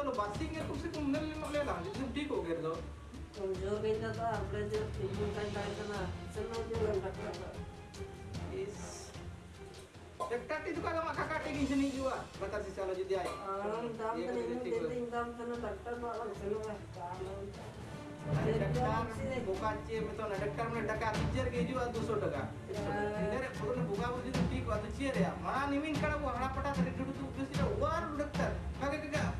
ਤੁਹਾਨੂੰ ਬਸ ਹੀ ਗਿਆ ਤੁਸੀਂ ਘੁੰਮਣ ਨੂੰ ਲੈ ਲਾਂ ਜਿਸ ਠੀਕ ਹੋ ਗਿਆ ਦੋ जो भी था अपने जो तीन घंटा इतना चलो जो इस itu kalau maka kaki di sini juga batas sisa lo jadi ayam. Alam dam tadi ini jadi dokter malam selalu dokter bukan cie betul dokter mana dokter cie ke juga dua ratus taka. Ini perlu buka itu cie ya. Mana ini kalau gua harap pada tadi dulu tuh biasanya war dokter. kakek kakek.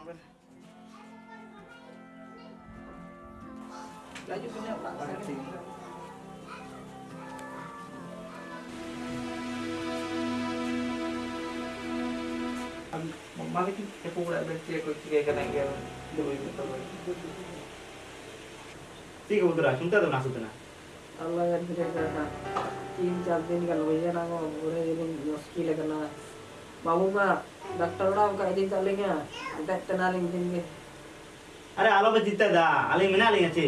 ante paramben Laju. Punya tak sakit. अब मम्मा की के पूरा बैठे कोई चीज़ करेंगे दो ही तो ठीक है उधर सुनता तो ना सुनता Allah yang tidak kena तीन चार दिन का लोया ना वो बुरे दिन मुश्किल है करना बाबू का अरे आलो पे जितना दा आले मिना अच्छे।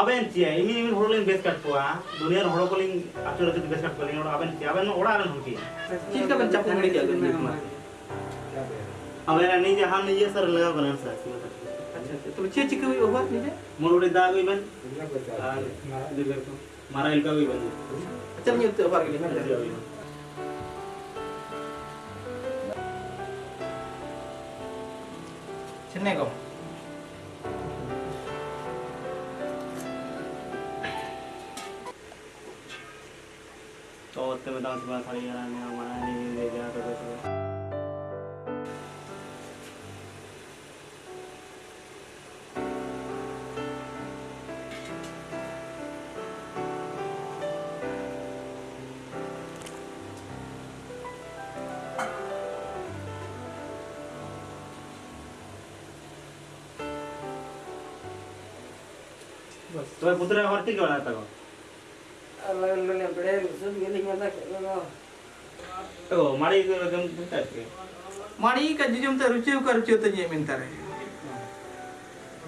अबेन चिया इमी इमी होरो लिंग बेस कट पुआ दुनिया होरो को लिंग आचो रते बेस कट लिंग अबेन चिया अबेन ओड़ा आलन होकी चीज़ का बच्चा पूरी क्या कर अबेन नहीं जहाँ ये सर लगा बनन सर। अच्छा तो चे चिक मोरोड़े बन। मारा इलका बन। अच्छा तो लिए चेन्नई को। तो उत्ते में डांस बा थाली यार ने हमारा नहीं ले गया तो तो रुचि तो ये मिलता रहे।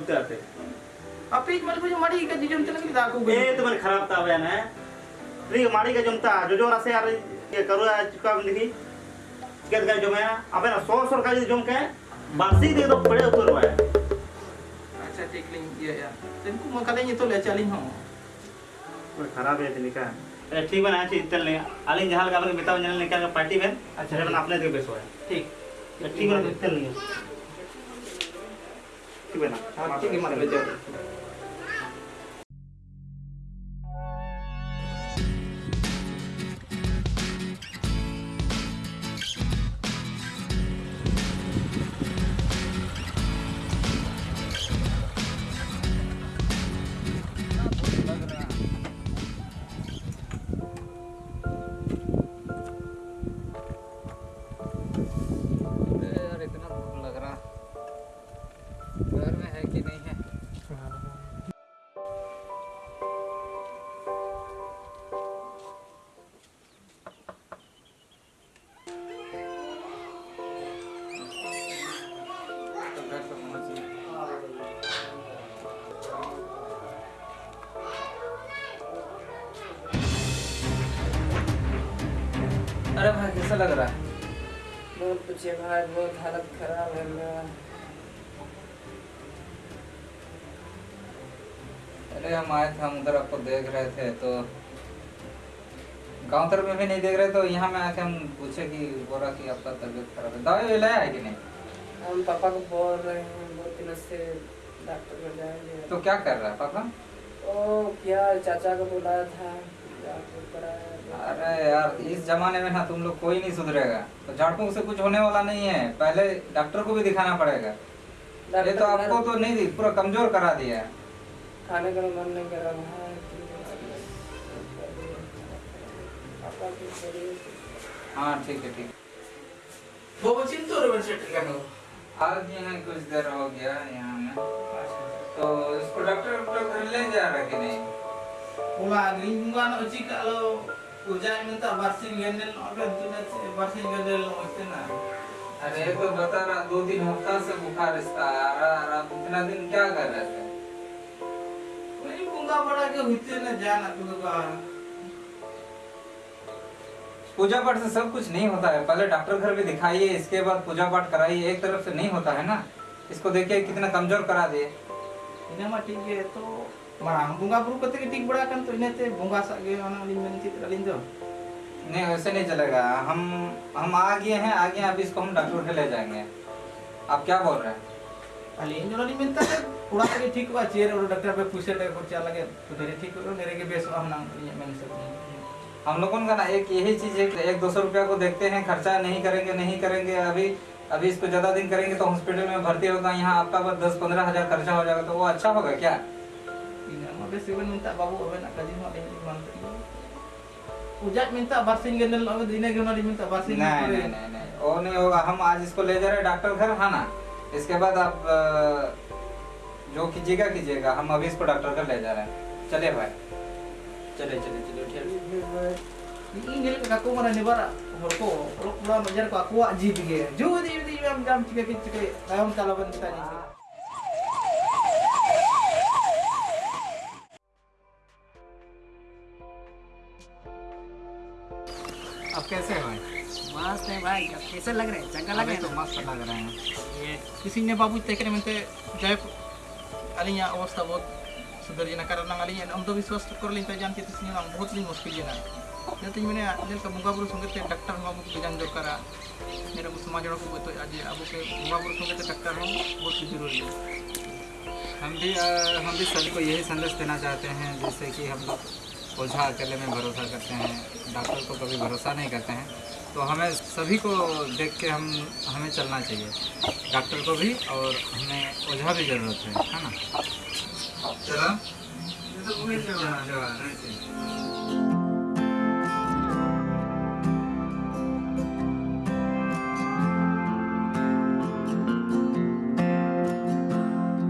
उतर थे आप एक मतलब जो माड़ी का जिजम तो नहीं दाकू ए तो मन खराब था बयान है री मारी का जमता जो जो रसे यार ये करो आज चुका बंदी के का जो मैं अबे ना 100 100 का जम के बासी दे तो बड़े उतर iya ya dan ku लिंग itu lihat jaling तो ले कोई खराब है तनिका ए ठीक बना अच्छी इतल ले आलिन जहाल का अपन बताओ जनल का पार्टी में अच्छा बन अपने दे बेसो है ठीक ठीक बना इतल नहीं ठीक बना हाँ ठीक है मारे अरे भाई कैसा लग रहा है? बहुत पूछे भाई बहुत हालत खराब है मेरा। अरे हम आए थे हम उधर आपको देख रहे थे तो गाँव तरफ़ में भी नहीं देख रहे तो यहाँ में आके हम पूछे कि बोला कि आपका तबीयत खराब है। दवाई लाया है कि नहीं? हम पापा को बोल रहे हैं बहुत दिनों से डॉक्टर को जाएँगे। तो क्या कर रहा है पापा? ओ क्या चाचा को बुलाया था डॉक्टर कराया अरे यार इस जमाने में ना तुम लोग कोई नहीं सुधरेगा। तो झाड़ फूक से कुछ होने वाला नहीं है। पहले डॉक्टर को भी दिखाना पड़ेगा। ये तो आपको तो नहीं दी पूरा कमज़ोर करा दिया है। खाने का मन नहीं कर रहा है। की हाँ ठीक है ठीक वो बचिन तो रे बन सेट करनो आ गए हैं कुछ देर हो गया यहाँ में। तो इसको डॉक्टर डॉक्टर ले जा रहा कि नहीं? Pula green bunga no uci no अरे तो बता रहा दो तीन हफ़्ता से बुखार इसका आ रहा रहा इतना दिन क्या कर रहे थे? ka. पूजा पाठ से सब कुछ नहीं होता है। पहले डॉक्टर घर भी दिखाइए इसके बाद पूजा पाठ कराइए एक तरफ़ से नहीं होता है ना। इसको देखिए कितना कमज़ोर करा दिए। Ini mah tinggi नहीं वैसे नहीं चलेगा हम हम आ गए हैं आ गए हैं, अभी इसको हम डॉक्टर के ले जाएँगे आप क्या बोल रहे हैं te pura ke ठीक बा चेर और डॉक्टर पे पूछे तो ठीक हो नेरे के बेस हम नाम men सब. हम लोगों का ना एक यही चीज़ है कि एक दो सौ रुपया को देखते हैं खर्चा नहीं करेंगे नहीं करेंगे अभी अभी इसको ज़्यादा दिन करेंगे तो हॉस्पिटल में भर्ती होगा यहाँ आपका बस दस पंद्रह हज़ार खर्चा हो जाएगा तो वो अच्छा होगा क्या Mah minta abe nak kaji mak. नहीं नहीं नहीं नहीं नहीं होगा हम आज इसको ले जा रहे हैं डॉक्टर घर है ना इसके बाद आप अ, जो कीजिएगा कीजिएगा हम अभी इसको डॉक्टर घर ले जा रहे हैं चलिए भाई dige. Ju di di jam jam cika cika cika. अब कैसे हैं मस्त है भाई अब कैसे लग रहे हैं? चंगा लग रहे तो हैं मस्त लग रहे हैं। ये किसी ने बाबू तय करेmente jaya alinya अवस्था बहुत सुधर जना कारण alinya अंधविश्वास कर लिन ताजान के तिसनी lang बहुत लिन मुश्किल जना mene nel ka bunga buru संगे ते डॉक्टर बाबू को जान दरकार मेरा को समाज को तो आज अब के bunga buru संगे ते डॉक्टर हम बहुत ज़रूरी है। हम भी हम भी सभी को यही संदेश देना चाहते हैं जैसे कि हम लोग ओझा अकेले में भरोसा करते हैं, डॉक्टर को कभी भरोसा नहीं करते हैं तो हमें सभी को देख के हम, हमें चलना चाहिए डॉक्टर को भी और हमें ओझा भी ज़रूरत है है ना चलो।